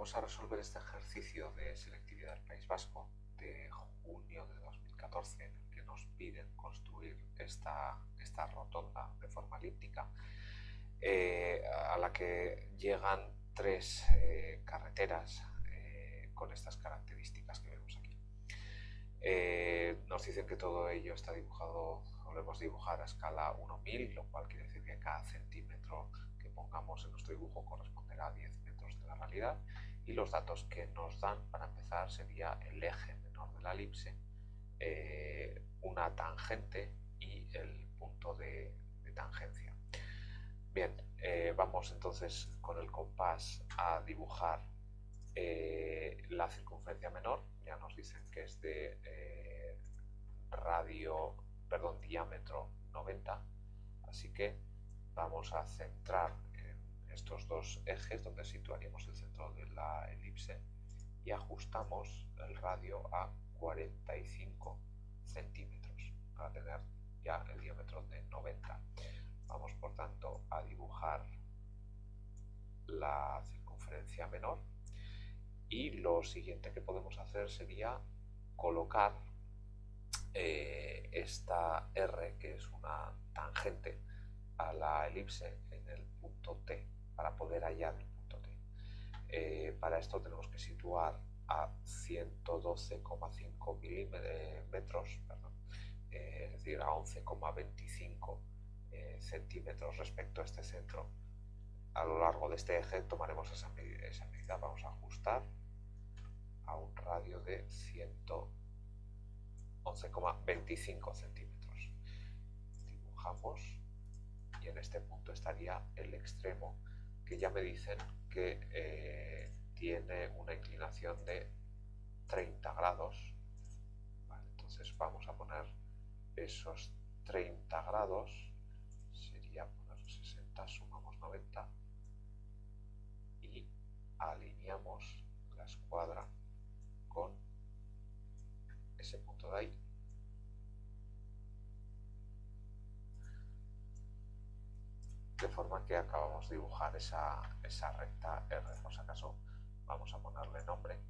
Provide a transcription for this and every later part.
vamos a resolver este ejercicio de selectividad del País Vasco de junio de 2014 en el que nos piden construir esta, esta rotonda de forma elíptica eh, a la que llegan tres eh, carreteras eh, con estas características que vemos aquí. nos dicen que todo ello está dibujado, o lo hemos dibujado a escala 1000, lo cual quiere decir que cada centímetro que pongamos en nuestro dibujo corresponderá a 10 metros de la realidad y los datos que nos dan para empezar sería el eje menor de la elipse, eh, una tangente y el punto de, tangencia. Bien, eh, vamos entonces con el compás a dibujar eh, la circunferencia menor, ya nos dicen que es de radio, perdón, diámetro 90, así que vamos a centrar estos dos ejes donde situaríamos el centro de la ajustamos el radio a 45 centímetros para tener ya el diámetro de 90. Vamos por tanto a dibujar la circunferencia menor y lo siguiente que podemos hacer sería colocar eh, esta R que es una tangente a la elipse en el punto T para poder hallar. Eh, para esto tenemos que situar a 112,5 milímetros, eh, es decir, a 11,25 eh, centímetros respecto a este centro. A lo largo de este eje tomaremos esa esa medida. Vamos a ajustar a un radio de 111,25 centímetros. Dibujamos y en este punto estaría el extremo que ya me dicen que eh, tiene una inclinación de 30 grados. entonces vamos a poner esos 30 grados, sería poner 60, sumamos 90 y alineamos la escuadra con ese punto de ahí de forma que acabamos de dibujar esa, recta R. Por si acaso vamos a ponerle nombre.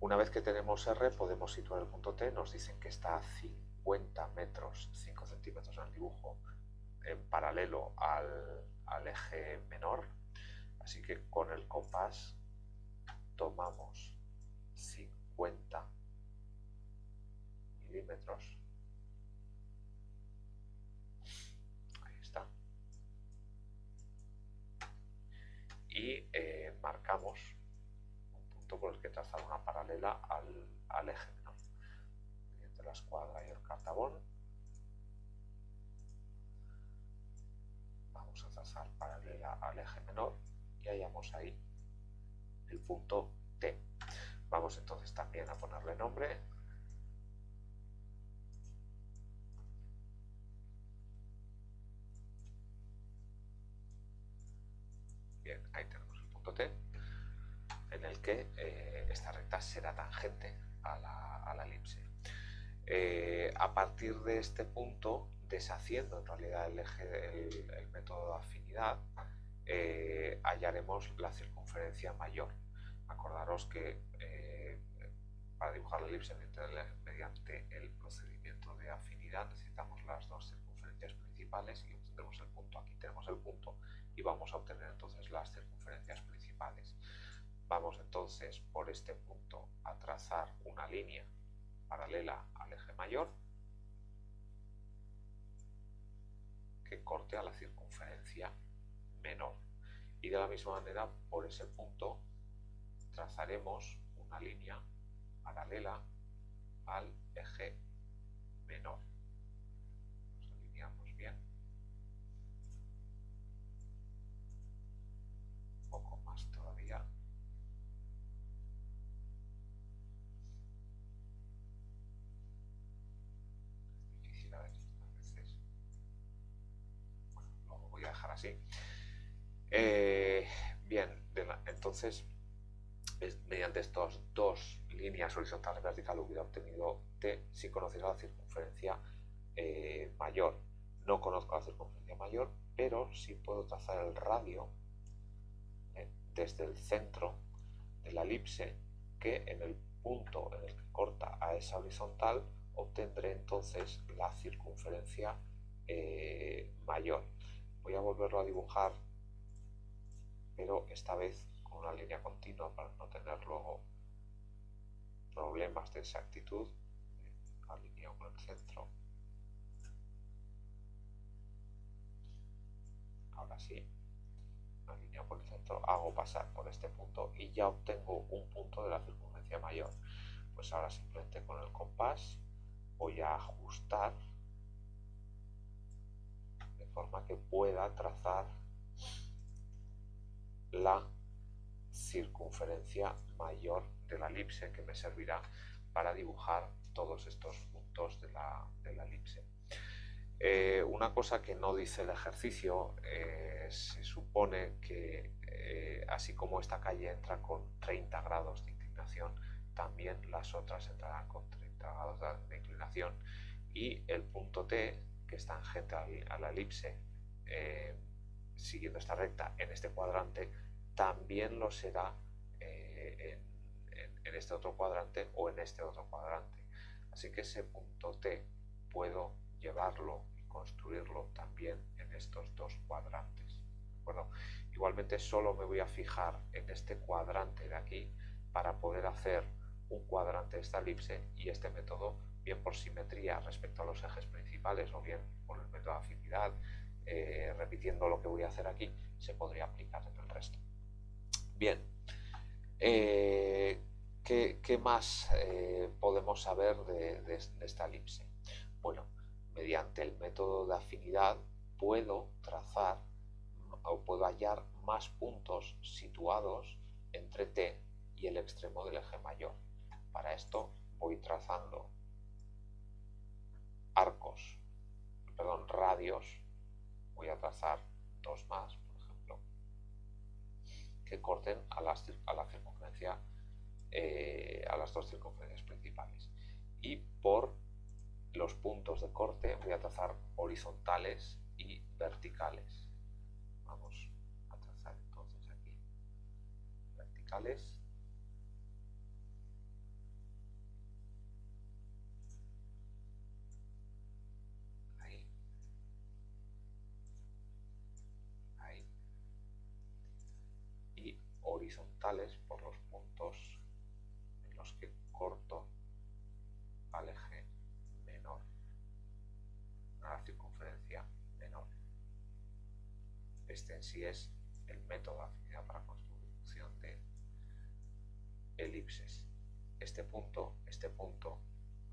Una vez que tenemos R podemos situar el punto T, nos dicen que está a 50 metros, 5 centímetros en el dibujo, en paralelo al, al eje menor, así que con el compás tomamos 50 Ahí está. Y eh, marcamos un punto por el que trazar una paralela al, al eje menor. Mediante la escuadra y el cartabón. Vamos a trazar paralela al eje menor y hallamos ahí el punto T. Vamos entonces también a ponerle nombre que eh, esta recta será tangente a la, elipse. Eh, a partir de este punto, deshaciendo en realidad el, eje, el, método de afinidad, eh, hallaremos la circunferencia mayor. Acordaros que para dibujar la elipse mediante el procedimiento de afinidad necesitamos las dos circunferencias principales y obtendremos el punto. Aquí tenemos el punto y vamos a obtener entonces las circunferencias. Vamos entonces por este punto a trazar una línea paralela al eje mayor que corte a la circunferencia menor. Y de la misma manera, por ese punto trazaremos una línea paralela al eje menor. Eh, bien, entonces, mediante estas dos líneas horizontales verticales hubiera obtenido T si conociera la circunferencia eh, mayor. No conozco la circunferencia mayor, pero sí puedo trazar el radio ¿eh? desde el centro de la elipse que en el punto en el que corta a esa horizontal obtendré entonces la circunferencia mayor. Voy a volverlo a dibujar, pero esta vez con una línea continua para no tener luego problemas de exactitud. Alineo con el centro. Ahora sí, alineo con el centro, hago pasar por este punto y ya obtengo un punto de la circunferencia mayor. Pues ahora simplemente con el compás voy a ajustar forma que pueda trazar la circunferencia mayor de la elipse que me servirá para dibujar todos estos puntos de la, elipse. Eh, una cosa que no dice el ejercicio, eh, se supone que eh, así como esta calle entra con 30 grados de inclinación, también las otras entrarán con 30 grados de inclinación y el punto T, que es tangente a la elipse, siguiendo esta recta en este cuadrante, también lo será en en este otro cuadrante o en este otro cuadrante. Así que ese punto T puedo llevarlo y construirlo también en estos dos cuadrantes. Igualmente solo me voy a fijar en este cuadrante de aquí para poder hacer un cuadrante de esta elipse y este método bien por simetría respecto a los ejes principales o bien por el método de afinidad, eh, repitiendo lo que voy a hacer aquí, se podría aplicar en el resto. Bien, eh, ¿Qué, más eh, podemos saber de, esta elipse? Bueno, mediante el método de afinidad puedo trazar o puedo hallar más puntos situados entre T y el extremo del eje mayor. Para esto voy trazando arcos, perdón, radios, voy a trazar dos más, por ejemplo, que corten a la, a la circunferencia eh, a las dos circunferencias principales. Y por los puntos de corte voy a trazar horizontales y verticales. Vamos a trazar entonces aquí verticales. Horizontales por los puntos que corto al eje menor, a la circunferencia menor. Este en sí es el método afinidad para construcción de elipses. Este punto, este punto,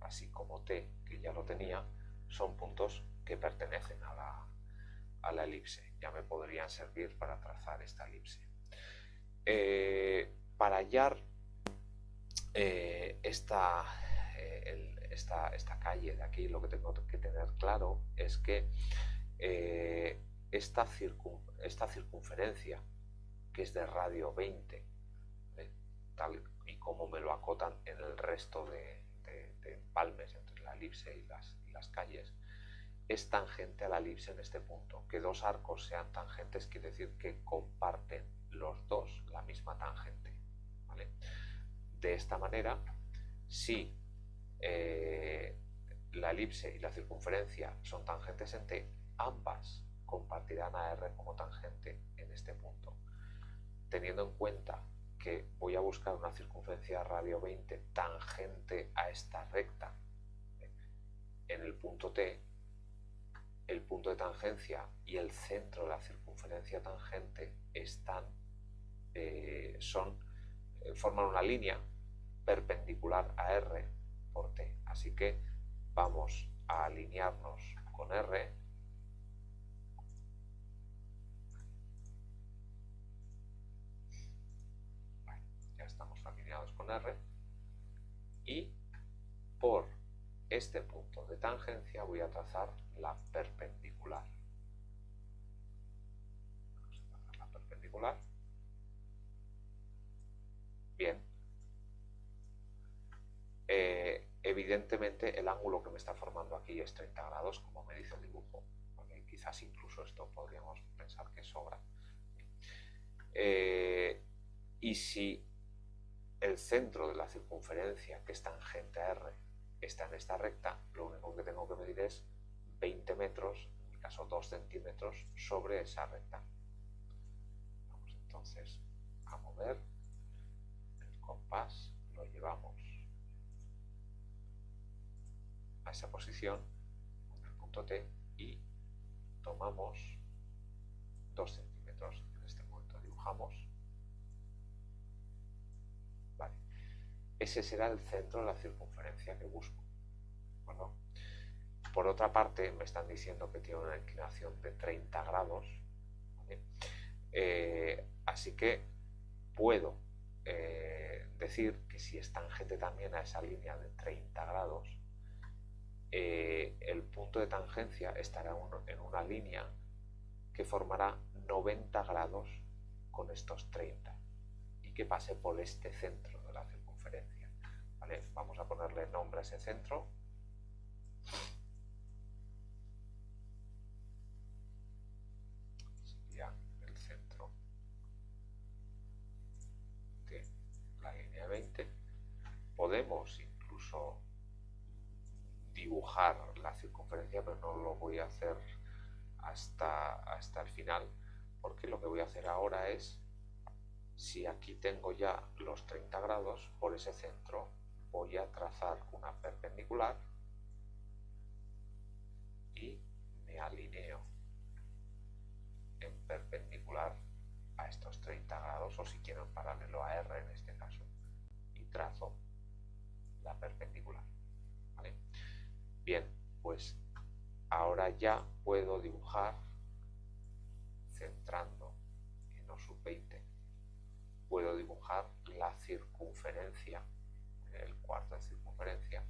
así como T, que ya lo tenía, son puntos que pertenecen a la, a la elipse. Ya me podrían servir para trazar esta elipse. Eh, para hallar eh, esta, eh, esta, esta, calle de aquí, lo que tengo que tener claro es que esta, esta, circunferencia, que es de radio 20, tal y como me lo acotan en el resto de, de, empalmes entre la elipse y las, y las calles, es tangente a la elipse en este punto. Que dos arcos sean tangentes quiere decir que comparten los dos la misma tangente. ¿vale? De esta manera, si eh, la elipse y la circunferencia son tangentes en T, ambas compartirán a R como tangente en este punto. Teniendo en cuenta que voy a buscar una circunferencia radio 20 tangente a esta recta en el punto T, el punto de tangencia y el centro de la circunferencia tangente están, eh, son, eh, forman una línea perpendicular a R por T. Así que vamos a alinearnos con R. ya estamos alineados con R. Y por este punto de tangencia voy a trazar la perpendicular. Vamos a trazar la perpendicular. Bien, eh, evidentemente el ángulo que me está formando aquí es 30 grados, como me dice el dibujo. quizás incluso esto podríamos pensar que sobra. Eh, y si el centro de la circunferencia, que es tangente a R, está en esta recta, lo único que tengo que medir es 20 metros, en mi caso 2 centímetros, sobre esa recta. Vamos entonces a mover lo llevamos a esa posición, en el punto T, y tomamos 2 centímetros. En este momento dibujamos. Vale. Ese será el centro de la circunferencia que busco. Por otra parte, me están diciendo que tiene una inclinación de 30 grados. Eh, así que puedo eh, decir que si es tangente también a esa línea de 30 grados, eh, el punto de tangencia estará en una línea que formará 90 grados con estos 30 y que pase por este centro de la circunferencia. Vamos a ponerle nombre a ese centro. La circunferencia, pero no lo voy a hacer hasta, hasta el final, porque lo que voy a hacer ahora es, si aquí tengo ya los 30 grados, por ese centro voy a trazar una perpendicular y me alineo en perpendicular a estos 30 grados, o si quiero en paralelo a R en este caso, y trazo Bien, pues ahora ya puedo dibujar centrando en los sub 20 puedo dibujar la circunferencia el cuarto de circunferencia.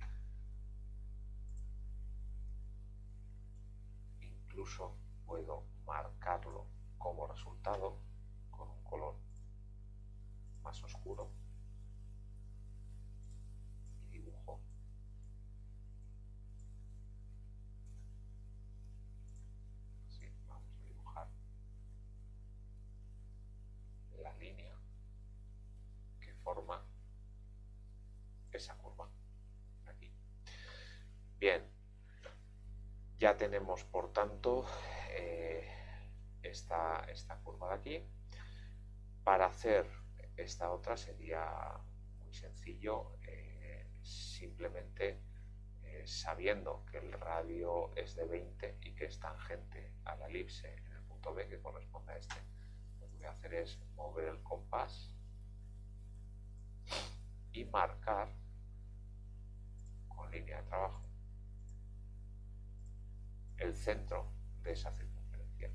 Incluso puedo marcarlo como resultado con un color más oscuro ya tenemos por tanto eh, esta, esta curva de aquí. Para hacer esta otra sería muy sencillo, eh, simplemente eh, sabiendo que el radio es de 20 y que es tangente a la elipse en el punto B que corresponde a este, lo que voy a hacer es mover el compás y marcar con línea de trabajo el centro de esa circunferencia.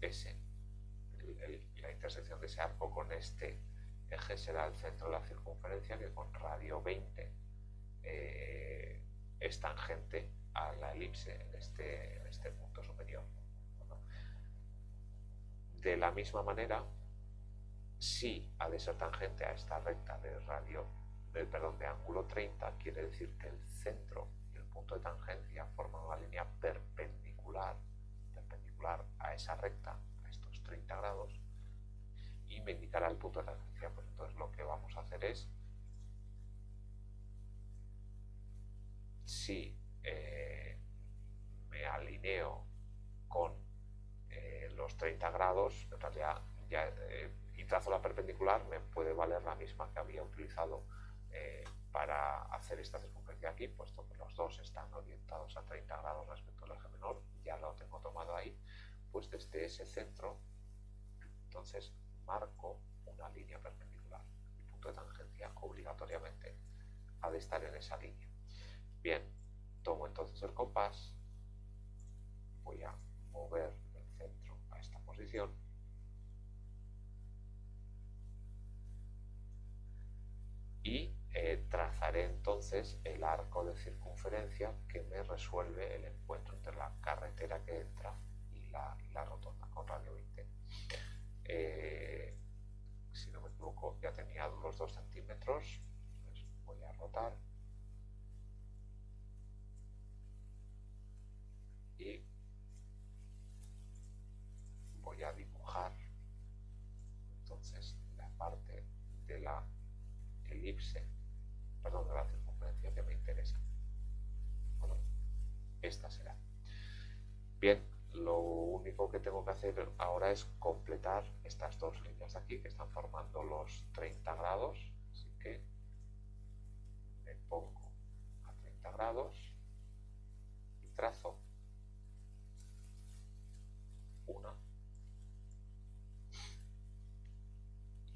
Ese, la intersección de ese arco con este eje será el centro de la circunferencia que con radio 20 eh, es tangente a la elipse en este, este punto superior. De la misma manera, si ha de ser tangente a esta recta de radio, perdón, de ángulo 30, quiere decir que el centro y el punto de tangencia forman una línea perpendicular, perpendicular a esa recta, a estos 30 grados, y me indicará el punto de tangencia. Pues entonces lo que vamos a hacer es, si eh, me alineo con los 30 grados, en realidad ya, eh, y trazo la perpendicular, me puede valer la misma que había utilizado eh, para hacer esta circunferencia aquí, puesto que los dos están orientados a 30 grados respecto al eje menor, ya lo tengo tomado ahí, pues desde ese centro, entonces marco una línea perpendicular. El punto de tangencia obligatoriamente ha de estar en esa línea. Bien, tomo entonces el compás, voy a mover y eh, trazaré entonces el arco de circunferencia que me resuelve el encuentro entre la carretera que entra y la, la rotonda con radio 20. Eh, si no me equivoco, ya tenía los 2 centímetros. Pues voy a rotar. Y voy a dibujar entonces la parte de la elipse Bien, lo único que tengo que hacer ahora es completar estas dos líneas de aquí que están formando los 30 grados, así que me pongo a 30 grados y trazo una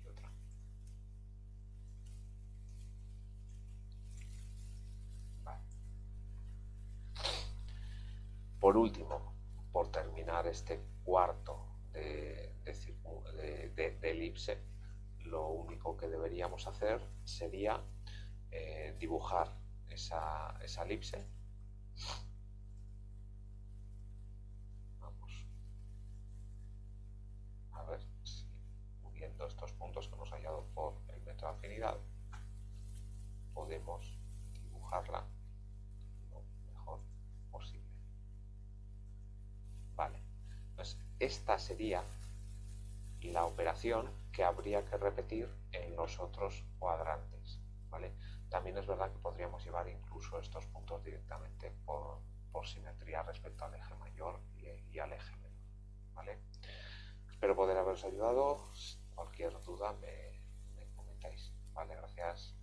y otra. Por último, este cuarto de, elipse, lo único que deberíamos hacer sería eh, dibujar esa, esa elipse. Estos puntos que hemos hallado por el metro de afinidad, podemos dibujarla esta sería la operación que habría que repetir en los otros cuadrantes. ¿vale? También es verdad que podríamos llevar incluso estos puntos directamente por, simetría respecto al eje mayor y, y al eje menor. ¿vale? Espero poder haberos ayudado cualquier duda me, me comentáis. Vale, gracias.